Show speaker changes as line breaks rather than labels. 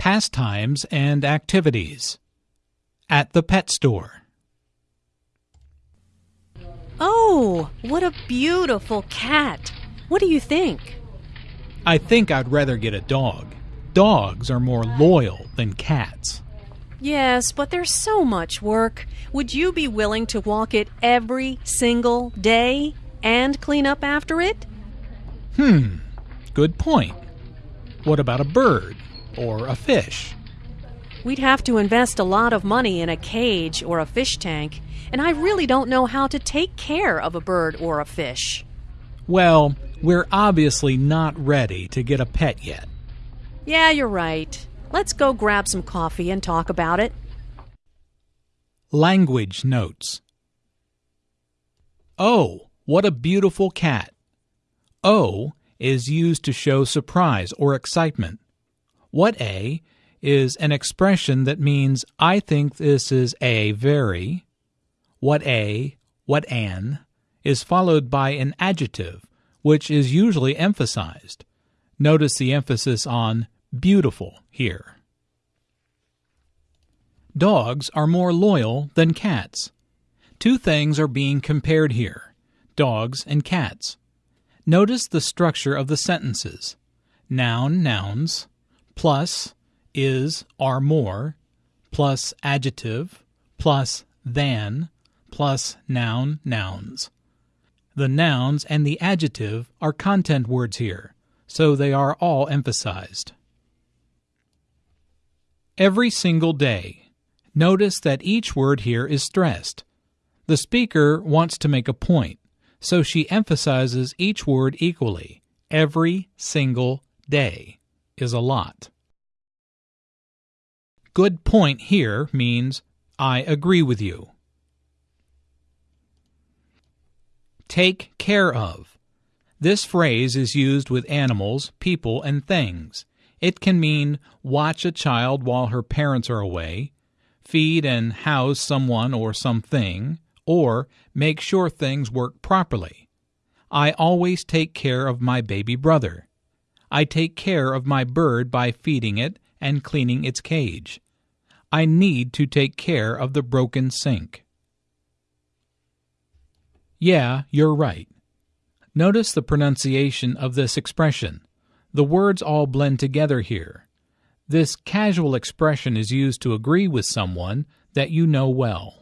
pastimes and activities. At the pet store.
Oh, what a beautiful cat. What do you think?
I think I'd rather get a dog. Dogs are more loyal than cats.
Yes, but there's so much work. Would you be willing to walk it every single day and clean up after it?
Hmm, good point. What about a bird or a fish?
We'd have to invest a lot of money in a cage or a fish tank, and I really don't know how to take care of a bird or a fish.
Well, we're obviously not ready to get a pet yet.
Yeah, you're right. Let's go grab some coffee and talk about it.
Language notes. Oh, what a beautiful cat. Oh is used to show surprise or excitement. What a is an expression that means I think this is a very. What a, what an is followed by an adjective, which is usually emphasized. Notice the emphasis on beautiful here. Dogs are more loyal than cats. Two things are being compared here dogs and cats. Notice the structure of the sentences noun, nouns, plus is, are more, plus adjective, plus than, plus noun, nouns. The nouns and the adjective are content words here, so they are all emphasized. Every single day. Notice that each word here is stressed. The speaker wants to make a point, so she emphasizes each word equally. Every single day is a lot. Good point here means I agree with you. Take care of. This phrase is used with animals, people, and things. It can mean watch a child while her parents are away, feed and house someone or something, or make sure things work properly. I always take care of my baby brother. I take care of my bird by feeding it and cleaning its cage. I need to take care of the broken sink. Yeah, you're right. Notice the pronunciation of this expression. The words all blend together here. This casual expression is used to agree with someone that you know well.